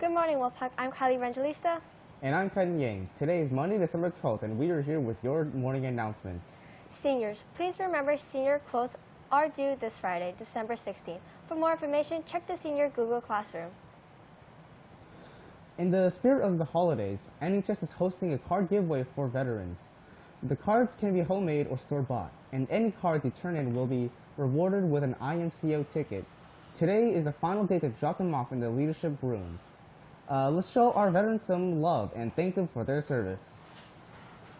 Good morning, Wolfpack. I'm Kylie Evangelista. And I'm Ken Yang. Today is Monday, December 12th, and we are here with your morning announcements. Seniors, please remember senior quotes are due this Friday, December 16th. For more information, check the Senior Google Classroom. In the spirit of the holidays, NHS is hosting a card giveaway for veterans. The cards can be homemade or store-bought, and any cards you turn in will be rewarded with an IMCO ticket. Today is the final day to drop them off in the leadership room. Uh, let's show our veterans some love and thank them for their service.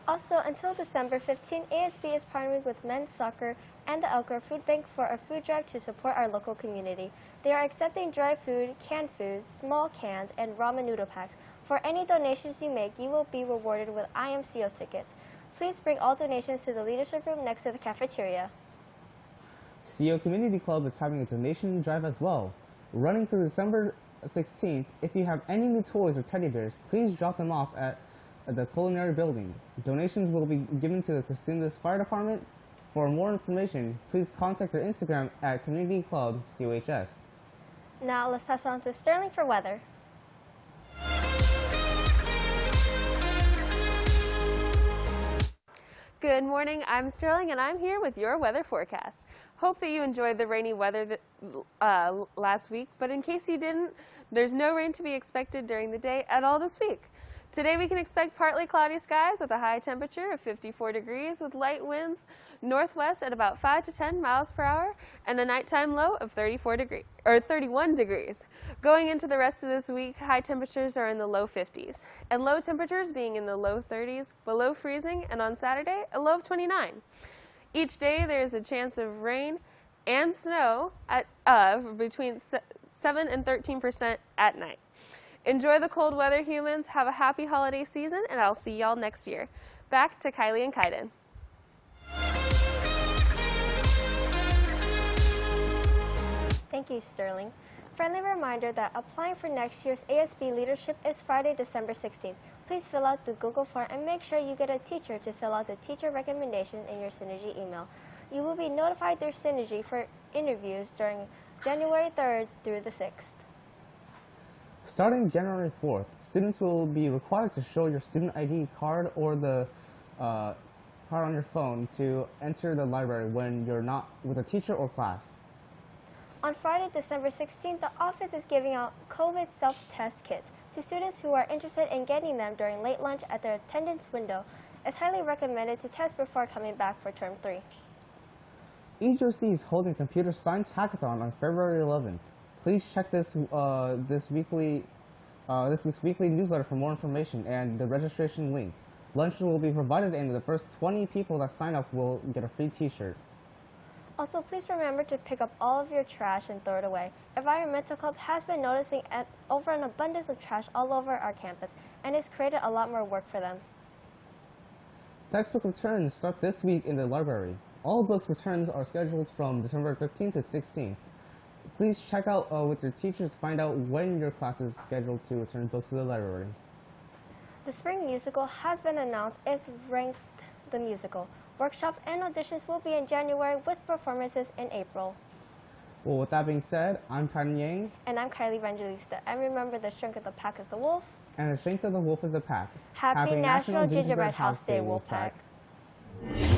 Also, until December 15, ASB is partnering with Men's Soccer and the Elk Grove Food Bank for a food drive to support our local community. They are accepting dry food, canned foods, small cans, and ramen noodle packs. For any donations you make, you will be rewarded with IMCO tickets. Please bring all donations to the leadership room next to the cafeteria. CO Community Club is having a donation drive as well. Running through December 16th, if you have any new toys or teddy bears, please drop them off at the culinary building. Donations will be given to the Cosumnes Fire Department. For more information, please contact their Instagram at Community Club COHS. Now let's pass on to Sterling for weather. Good morning, I'm Sterling and I'm here with your weather forecast. Hope that you enjoyed the rainy weather that, uh, last week, but in case you didn't, there's no rain to be expected during the day at all this week. Today we can expect partly cloudy skies with a high temperature of 54 degrees with light winds northwest at about 5 to 10 miles per hour and a nighttime low of 34 degree, or 31 degrees. Going into the rest of this week, high temperatures are in the low 50s and low temperatures being in the low 30s, below freezing, and on Saturday, a low of 29. Each day there is a chance of rain and snow at uh, between 7 and 13 percent at night. Enjoy the cold weather, humans. Have a happy holiday season, and I'll see y'all next year. Back to Kylie and Kaiden. Thank you, Sterling. Friendly reminder that applying for next year's ASB leadership is Friday, December 16th. Please fill out the Google form and make sure you get a teacher to fill out the teacher recommendation in your Synergy email. You will be notified through Synergy for interviews during January 3rd through the 6th. Starting January 4th, students will be required to show your student ID card or the uh, card on your phone to enter the library when you're not with a teacher or class. On Friday, December 16th, the office is giving out COVID self-test kits to students who are interested in getting them during late lunch at their attendance window. It's highly recommended to test before coming back for term 3. EGRC is holding Computer Science Hackathon on February 11th. Please check this uh, this weekly uh, this week's weekly newsletter for more information and the registration link. Lunch will be provided and the first 20 people that sign up will get a free t-shirt. Also, please remember to pick up all of your trash and throw it away. Environmental Club has been noticing an, over an abundance of trash all over our campus and has created a lot more work for them. Textbook returns start this week in the library. All books returns are scheduled from December 13th to 16th. Please check out uh, with your teachers to find out when your class is scheduled to return books to the library. The spring musical has been announced as Ranked the Musical. Workshops and auditions will be in January with performances in April. Well, with that being said, I'm Kaiden Yang. And I'm Kylie Evangelista. And remember, the strength of the pack is the wolf. And the strength of the wolf is the pack. Happy, Happy National, National Gingerbread, Gingerbread House Day, Wolf Pack. pack.